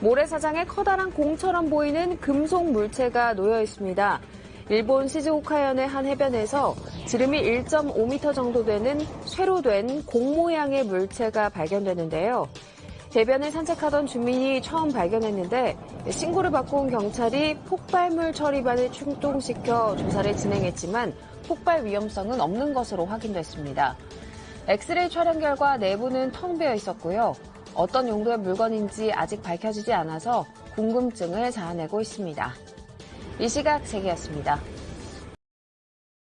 모래사장에 커다란 공처럼 보이는 금속 물체가 놓여 있습니다. 일본 시즈오카현의 한 해변에서 지름이 1.5m 정도 되는 쇠로 된 공 모양의 물체가 발견되는데요. 해변을 산책하던 주민이 처음 발견했는데 신고를 받고 온 경찰이 폭발물 처리반을 출동시켜 조사를 진행했지만 폭발 위험성은 없는 것으로 확인됐습니다. 엑스레이 촬영 결과 내부는 텅 비어 있었고요. 어떤 용도의 물건인지 아직 밝혀지지 않아서 궁금증을 자아내고 있습니다. 이 시각 세계였습니다.